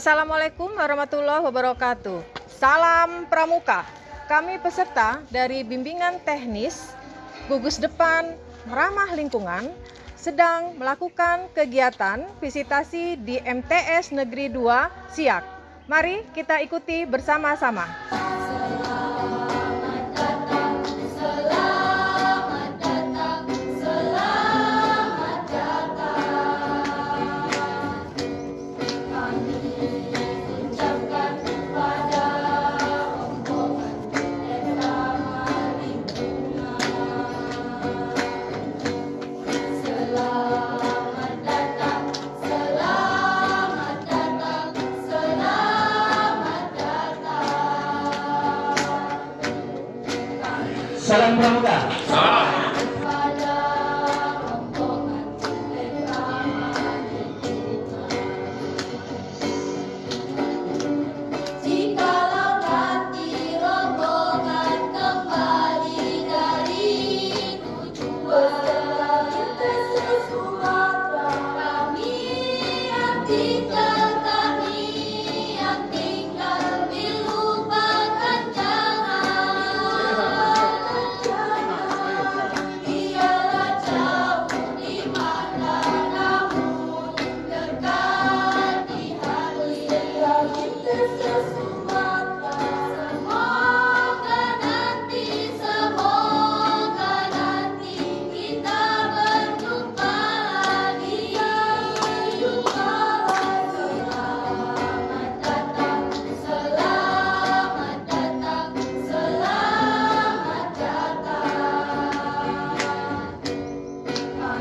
Assalamualaikum warahmatullahi wabarakatuh. Salam Pramuka. Kami peserta dari bimbingan teknis gugus depan ramah lingkungan sedang melakukan kegiatan visitasi di MTS Negeri 2 Siak. Mari kita ikuti bersama-sama. Salam Pramuka. Salam.